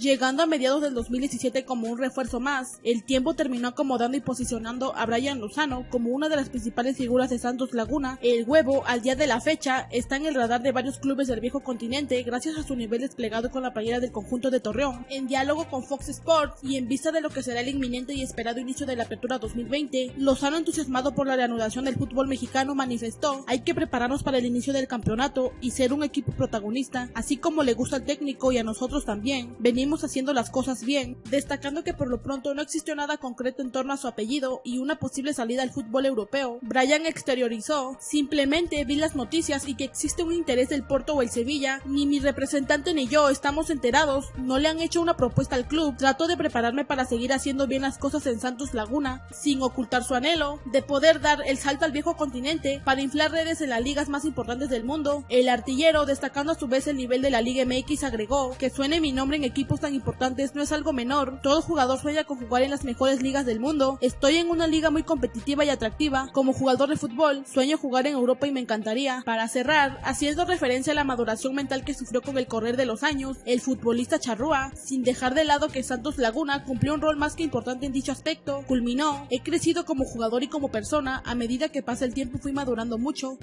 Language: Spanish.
llegando a mediados del 2017 como un refuerzo más. El tiempo terminó acomodando y posicionando a Brian Lozano como una de las principales figuras de Santos Laguna. El huevo, al día de la fecha, está en el radar de varios clubes del viejo continente gracias a su nivel desplegado con la playera del conjunto de Torreón. En diálogo con Fox Sports y en vista de lo que será el inminente y esperado inicio de la apertura 2020, Lozano entusiasmado por la reanudación del fútbol mexicano manifestó, hay que prepararnos para el inicio del campeonato y ser un equipo protagonista, así como le gusta al técnico y a nosotros también. Venimos haciendo las cosas bien, destacando que por lo pronto no existió nada concreto en torno a su apellido y una posible salida al fútbol europeo. Brian exteriorizó, simplemente vi las noticias y que existe un interés del Porto o el Sevilla, ni mi representante ni yo estamos enterados, no le han hecho una propuesta al club, trato de prepararme para seguir haciendo bien las cosas en Santos Laguna, sin ocultar su anhelo de poder dar el salto al viejo continente para inflar redes en las ligas más importantes del mundo. El artillero, destacando a su vez el nivel de la Liga MX, agregó que suene mi nombre en tan importantes no es algo menor, todo jugador sueña con jugar en las mejores ligas del mundo, estoy en una liga muy competitiva y atractiva, como jugador de fútbol, sueño jugar en Europa y me encantaría. Para cerrar, haciendo referencia a la maduración mental que sufrió con el correr de los años, el futbolista charrúa, sin dejar de lado que Santos Laguna cumplió un rol más que importante en dicho aspecto, culminó, he crecido como jugador y como persona, a medida que pasa el tiempo fui madurando mucho,